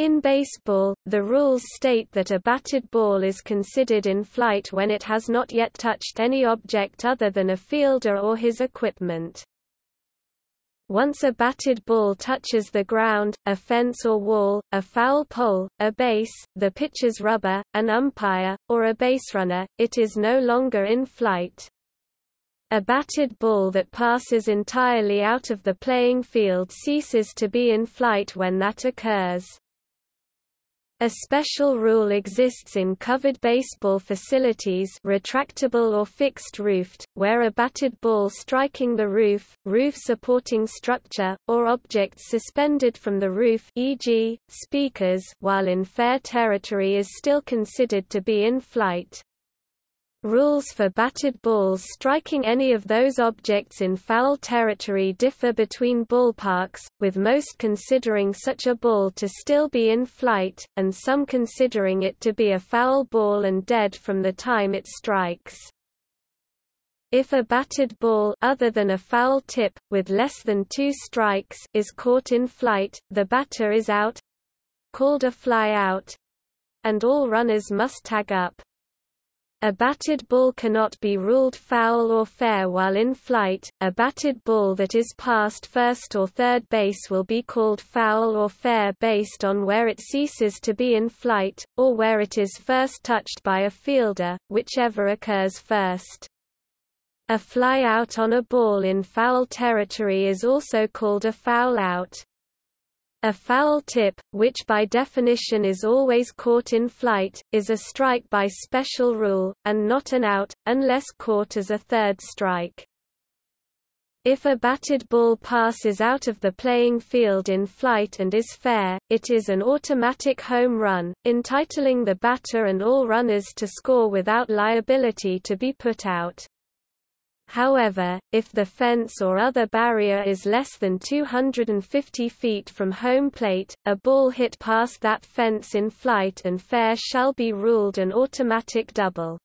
In baseball, the rules state that a batted ball is considered in flight when it has not yet touched any object other than a fielder or his equipment. Once a batted ball touches the ground, a fence or wall, a foul pole, a base, the pitcher's rubber, an umpire, or a baserunner, it is no longer in flight. A batted ball that passes entirely out of the playing field ceases to be in flight when that occurs. A special rule exists in covered baseball facilities retractable or fixed-roofed, where a batted ball striking the roof, roof-supporting structure, or objects suspended from the roof e.g., speakers while in fair territory is still considered to be in flight. Rules for batted balls striking any of those objects in foul territory differ between ballparks, with most considering such a ball to still be in flight, and some considering it to be a foul ball and dead from the time it strikes. If a batted ball other than a foul tip, with less than two strikes is caught in flight, the batter is out—called a fly out, and all runners must tag up. A batted ball cannot be ruled foul or fair while in flight. A batted ball that is past first or third base will be called foul or fair based on where it ceases to be in flight, or where it is first touched by a fielder, whichever occurs first. A fly out on a ball in foul territory is also called a foul out. A foul tip, which by definition is always caught in flight, is a strike by special rule, and not an out, unless caught as a third strike. If a batted ball passes out of the playing field in flight and is fair, it is an automatic home run, entitling the batter and all runners to score without liability to be put out. However, if the fence or other barrier is less than 250 feet from home plate, a ball hit past that fence in flight and fair shall be ruled an automatic double.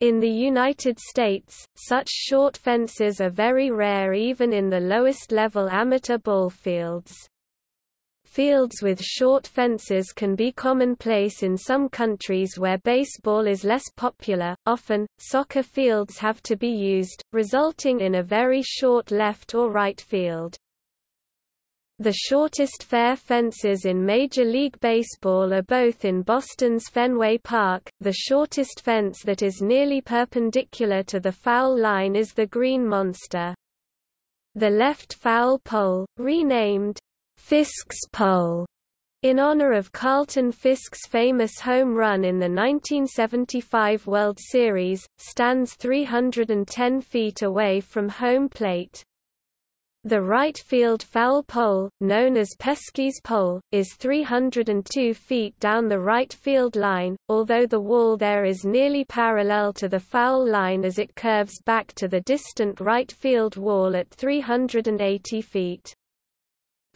In the United States, such short fences are very rare even in the lowest-level amateur ball fields. Fields with short fences can be commonplace in some countries where baseball is less popular. Often, soccer fields have to be used, resulting in a very short left or right field. The shortest fair fences in Major League Baseball are both in Boston's Fenway Park. The shortest fence that is nearly perpendicular to the foul line is the Green Monster. The left foul pole, renamed Fisk's Pole, in honor of Carlton Fisk's famous home run in the 1975 World Series, stands 310 feet away from home plate. The right field foul pole, known as Pesky's pole, is 302 feet down the right field line, although the wall there is nearly parallel to the foul line as it curves back to the distant right field wall at 380 feet.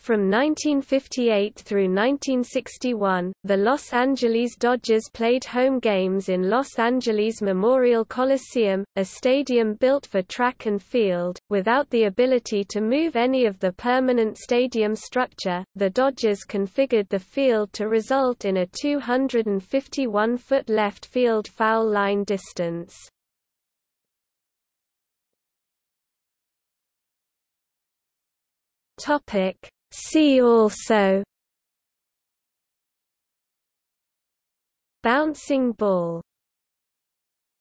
From 1958 through 1961, the Los Angeles Dodgers played home games in Los Angeles Memorial Coliseum, a stadium built for track and field. Without the ability to move any of the permanent stadium structure, the Dodgers configured the field to result in a 251-foot left field foul line distance. Topic See also. Bouncing ball